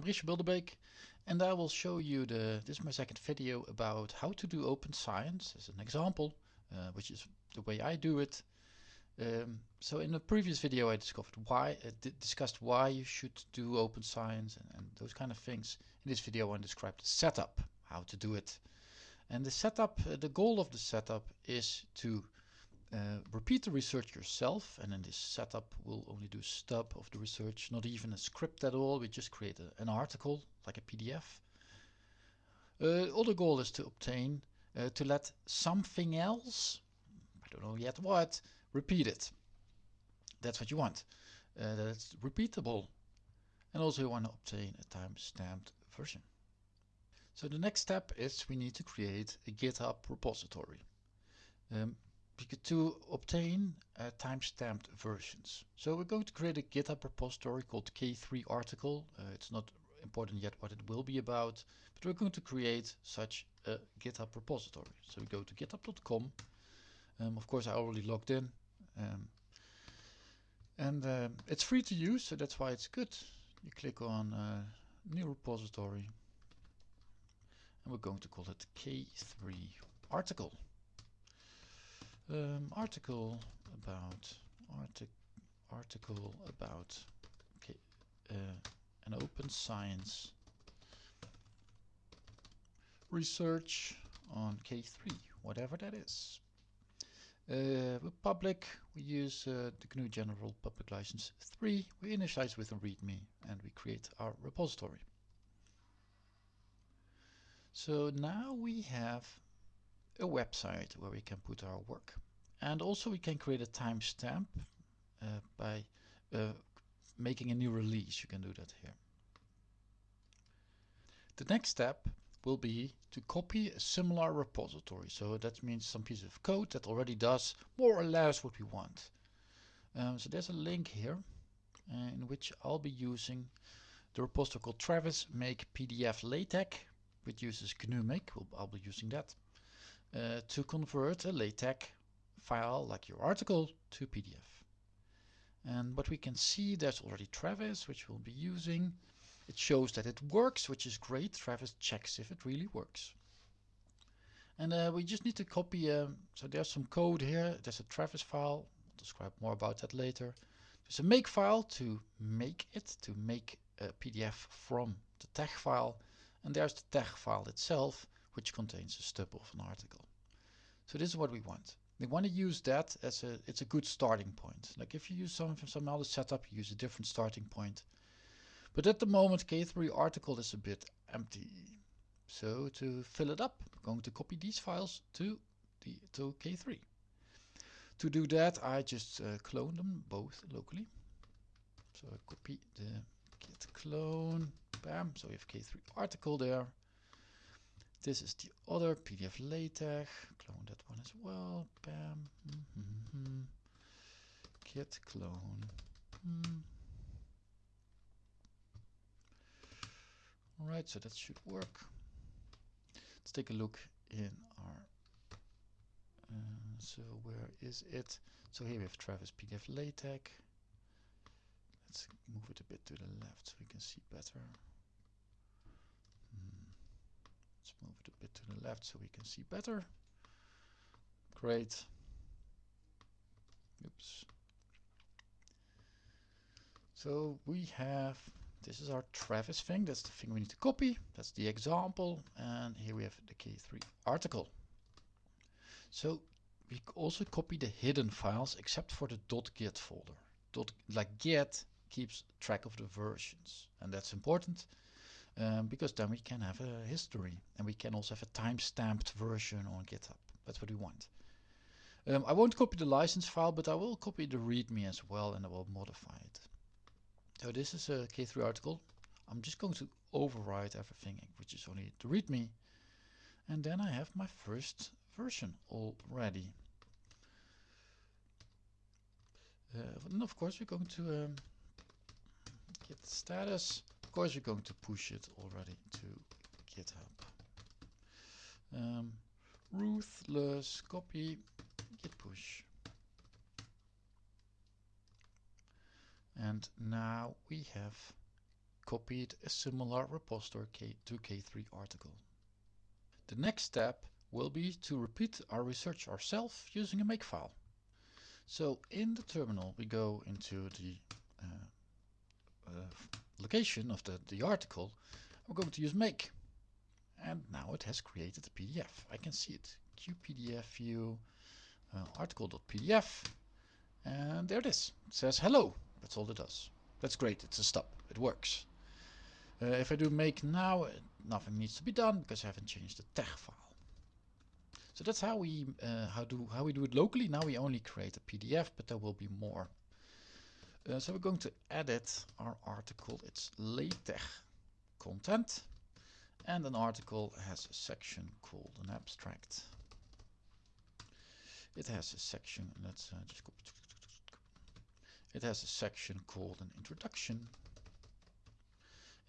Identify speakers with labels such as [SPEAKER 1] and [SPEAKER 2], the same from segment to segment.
[SPEAKER 1] I'm Richard Bilderbeek and I will show you the, this is my second video about how to do open science as an example, uh, which is the way I do it. Um, so in the previous video I discovered why, uh, discussed why you should do open science and, and, those kind of things. In this video I describe the setup, how to do it. And the setup, uh, the goal of the setup is to uh, repeat the research yourself and in this setup we'll only do stub of the research, not even a script at all, we just create a, an article like a PDF. Uh, other goal is to obtain, uh, to let something else, I don't know yet what, repeat it. That's what you want. Uh, that's repeatable. And also you want to obtain a time-stamped version. So the next step is we need to create a GitHub repository. Um, to obtain uh, timestamped versions. So we're going to create a GitHub repository called K3 article. Uh, it's not important yet what it will be about, but we're going to create such a GitHub repository. So we go to github.com. Um, of course, I already logged in. Um, and uh, it's free to use, so that's why it's good. You click on uh, new repository and we're going to call it K3 article um, article about artic article about uh, an open science research on K3, whatever that is. Uh, public, we use uh, the GNU General Public License 3. We initialize with a README and we create our repository. So now we have a website where we can put our work. And also we can create a timestamp uh, by uh, making a new release. You can do that here. The next step will be to copy a similar repository. So that means some piece of code that already does more or less what we want. Um, so there's a link here uh, in which I'll be using the repository called Travis make PDF LaTeX, which uses GNU make. We'll, I'll be using that uh, to convert a LaTeX file like your article to PDF. And what we can see, there's already Travis, which we'll be using. It shows that it works, which is great. Travis checks if it really works. And uh, we just need to copy, um, so there's some code here. There's a Travis file. I'll describe more about that later. There's a make file to make it, to make a PDF from the TeX file. And there's the TeX file itself, which contains a stub of an article. So this is what we want. We want to use that as a, it's a good starting point. Like if you use some, some other setup, you use a different starting point. But at the moment, K3 article is a bit empty. So to fill it up, I'm going to copy these files to, the, to K3. To do that, I just uh, clone them both locally. So I copy the git clone, bam, so we have K3 article there. This is the other PDF LaTeX. Clone that one as well. Bam. Mm -hmm. Git clone. Mm. Alright, so that should work. Let's take a look in our. Uh, so where is it? So here we have Travis PDF LaTeX. Let's move it a bit to the left so we can see better. Let's move it a bit to the left so we can see better. Great. Oops. So we have, this is our Travis thing, that's the thing we need to copy, that's the example, and here we have the K3 article. So we also copy the hidden files except for the .git folder. Dot, like Git keeps track of the versions, and that's important um, because then we can have a history and we can also have a time-stamped version on GitHub. That's what we want. Um, I won't copy the license file, but I will copy the README as well and I will modify it. So this is a K3 article. I'm just going to override everything, which is only the README. And then I have my first version already. Uh, and of course, we're going to um, status of course, we're going to push it already to GitHub. Um, ruthless copy git push. And now we have copied a similar repository K to K3 article. The next step will be to repeat our research ourselves using a makefile. So in the terminal we go into the uh, uh, location of the, the article. We're going to use make. And now it has created a PDF. I can see it. QPDF view uh, article.pdf and there it is. It says hello. That's all it does. That's great. It's a stop. It works. Uh, if I do make now, nothing needs to be done because I haven't changed the TeX file. So that's how we uh, how do how we do it locally. Now we only create a PDF, but there will be more. Uh, so we're going to edit our article. It's LaTeX content, and an article has a section called an abstract. It has a section. Let's uh, just copy. It has a section called an introduction.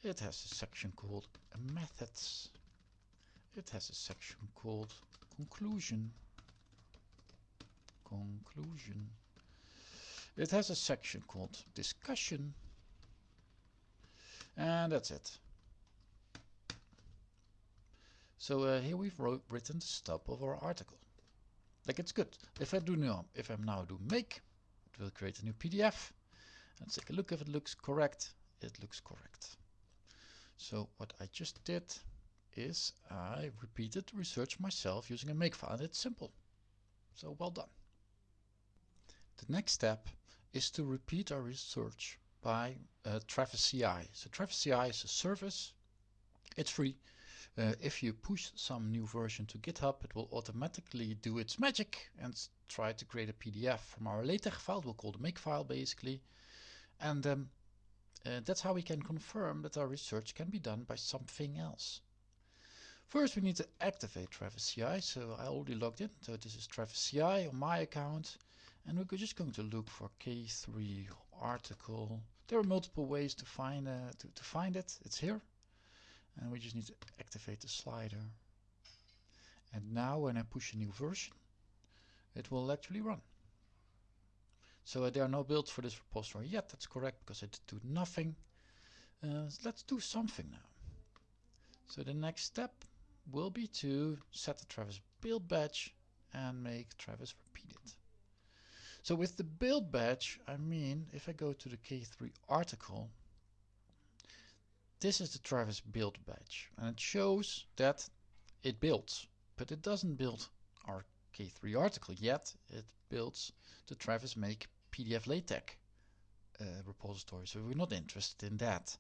[SPEAKER 1] It has a section called methods. It has a section called conclusion. Conclusion. It has a section called discussion. And that's it. So uh, here we've wrote, written the stub of our article. Like it's good. If I do now, if I now do make, it will create a new PDF. Let's take a look if it looks correct. It looks correct. So what I just did is I repeated the research myself using a makefile and it's simple. So well done. The next step is to repeat our research by uh, Travis CI. So Travis CI is a service. It's free. Uh, if you push some new version to GitHub, it will automatically do its magic and try to create a PDF from our LaTeX file. We'll call the makefile basically. And um, uh, that's how we can confirm that our research can be done by something else. First, we need to activate Travis CI. So I already logged in. So this is Travis CI on my account. And we're just going to look for K3 article. There are multiple ways to find uh, to, to find it. It's here. And we just need to activate the slider. And now when I push a new version it will actually run. So uh, there are no builds for this repository yet. That's correct because I did do nothing. Uh, let's do something now. So the next step will be to set the Travis build badge and make Travis repeat it so with the build badge I mean if I go to the K3 article this is the Travis build badge and it shows that it builds, but it doesn't build our K3 article yet. It builds the Travis make PDF LaTeX uh, repository. So we're not interested in that.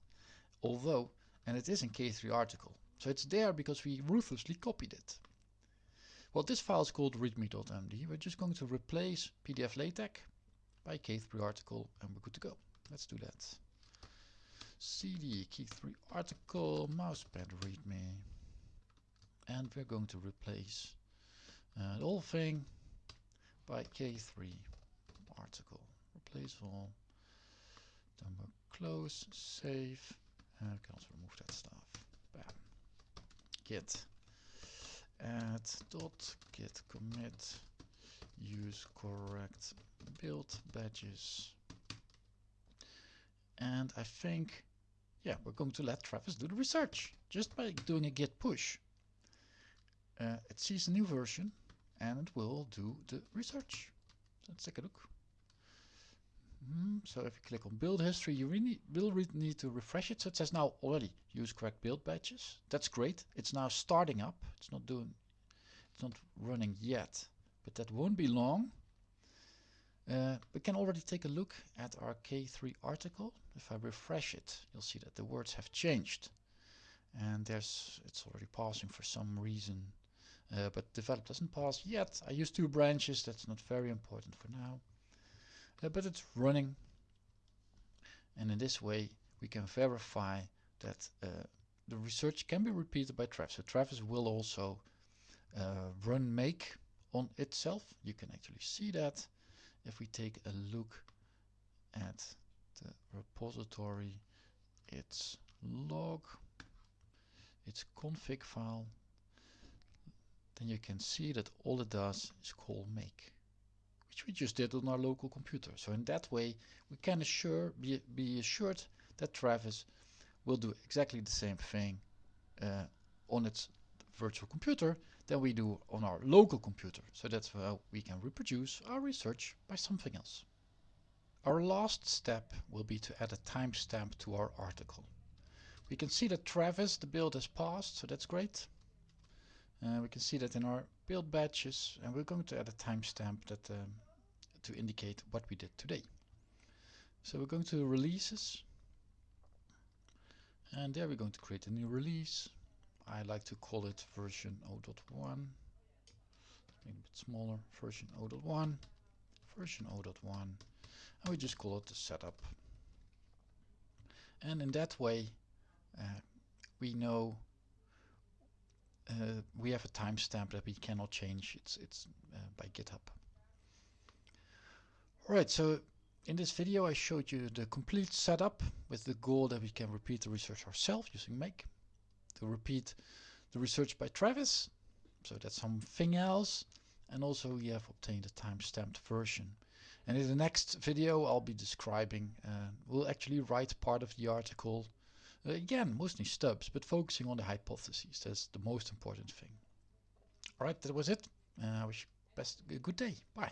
[SPEAKER 1] Although, and it is in K3 article. So it's there because we ruthlessly copied it. Well, this file is called readme.md. We're just going to replace PDF LaTeX by K3 article and we're good to go. Let's do that. Cd K3 article mousepad readme. And we're going to replace uh, the whole thing by k3 article. Replace all. Number close save. And we can also remove that stuff. Bam. Git add dot git commit use correct build badges and I think yeah, we're going to let Travis do the research just by doing a git push. Uh, it sees a new version and it will do the research. Let's take a look. Mm, so if you click on build history, you really will need to refresh it. So it says now already use correct build badges. That's great. It's now starting up. It's not doing, it's not running yet, but that won't be long. Uh, we can already take a look at our K3 article. If I refresh it, you'll see that the words have changed. And there's it's already passing for some reason. Uh, but develop doesn't pass yet. I use two branches, that's not very important for now. But it's running. And in this way, we can verify that uh, the research can be repeated by Travis. So Travis will also uh, run make on itself. You can actually see that if we take a look at the repository, its log, its config file, then you can see that all it does is call make, which we just did on our local computer. So in that way, we can assure, be, be assured that Travis will do exactly the same thing uh, on its virtual computer than we do on our local computer. So that's how we can reproduce our research by something else. Our last step will be to add a timestamp to our article. We can see that Travis, the build has passed, so that's great. Uh, we can see that in our build badges and we're going to add a timestamp that um, to indicate what we did today. So we're going to releases, and there we're going to create a new release. I like to call it version 0.1, maybe a bit smaller, version 0.1, version 0.1, and we just call it the setup. And in that way, uh, we know uh, we have a timestamp that we cannot change. It's it's uh, by GitHub. Alright, so in this video I showed you the complete setup with the goal that we can repeat the research ourselves using Make. To repeat the research by Travis, so that's something else. And also we have obtained a time-stamped version. And in the next video I'll be describing, uh, we'll actually write part of the article again, mostly stubs, but focusing on the hypotheses. That's the most important thing. Alright, that was it. Uh, I wish you best a good day. Bye.